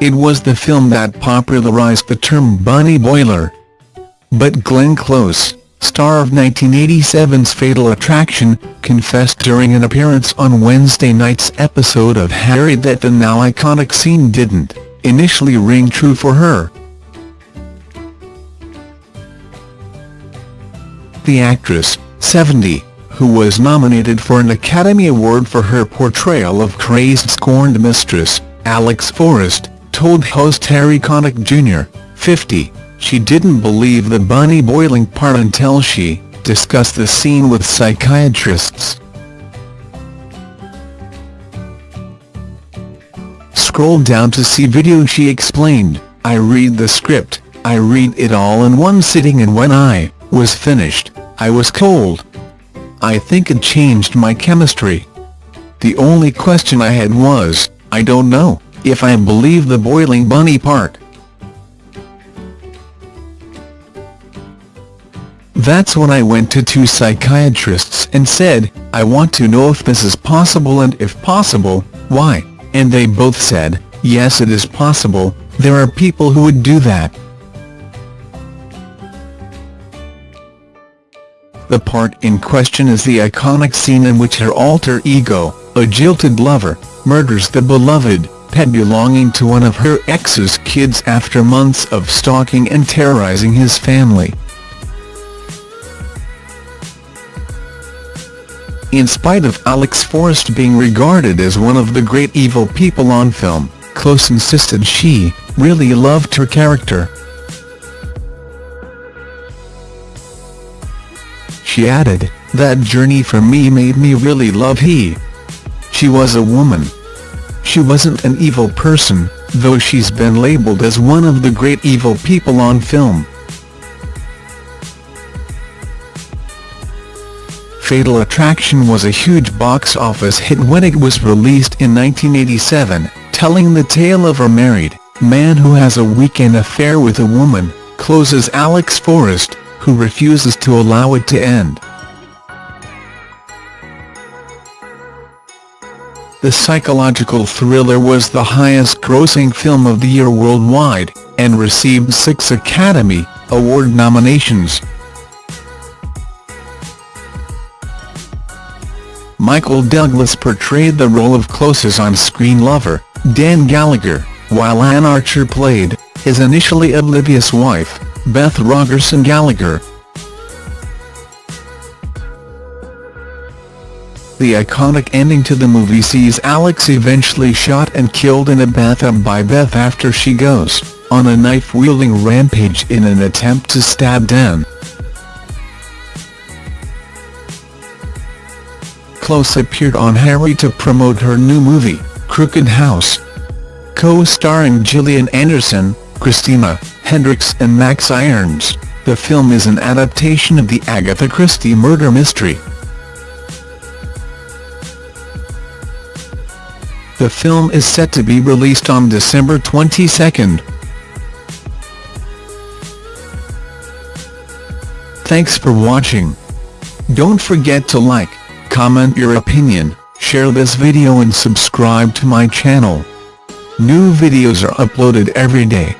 it was the film that popularized the term bunny boiler. But Glenn Close, star of 1987's Fatal Attraction, confessed during an appearance on Wednesday night's episode of Harry that the now iconic scene didn't initially ring true for her. The actress, 70, who was nominated for an Academy Award for her portrayal of crazed scorned mistress, Alex Forrest, told host Harry Connick Jr., 50, she didn't believe the bunny boiling part until she discussed the scene with psychiatrists. Scroll down to see video she explained, I read the script, I read it all in one sitting and when I was finished, I was cold. I think it changed my chemistry. The only question I had was, I don't know, if I believe the boiling bunny part. That's when I went to two psychiatrists and said, I want to know if this is possible and if possible, why, and they both said, yes it is possible, there are people who would do that. The part in question is the iconic scene in which her alter ego, a jilted lover, murders the beloved, pet belonging to one of her ex's kids after months of stalking and terrorizing his family. In spite of Alex Forrest being regarded as one of the great evil people on film, Close insisted she really loved her character. She added, that journey for me made me really love he. She was a woman. She wasn't an evil person, though she's been labelled as one of the great evil people on film. Fatal Attraction was a huge box office hit when it was released in 1987, telling the tale of a married man who has a weekend affair with a woman, Close's Alex Forrest, who refuses to allow it to end. The psychological thriller was the highest-grossing film of the year worldwide, and received six Academy Award nominations. Michael Douglas portrayed the role of Close's on-screen lover, Dan Gallagher, while Anne Archer played his initially oblivious wife, Beth Rogerson Gallagher. The iconic ending to the movie sees Alex eventually shot and killed in a bathtub by Beth after she goes on a knife-wielding rampage in an attempt to stab Dan. Close appeared on Harry to promote her new movie, Crooked House. Co-starring Gillian Anderson, Christina Hendricks and Max Irons, the film is an adaptation of the Agatha Christie murder mystery. The film is set to be released on December 22. Thanks for watching. Don't forget to like, comment your opinion, share this video and subscribe to my channel. New videos are uploaded every day.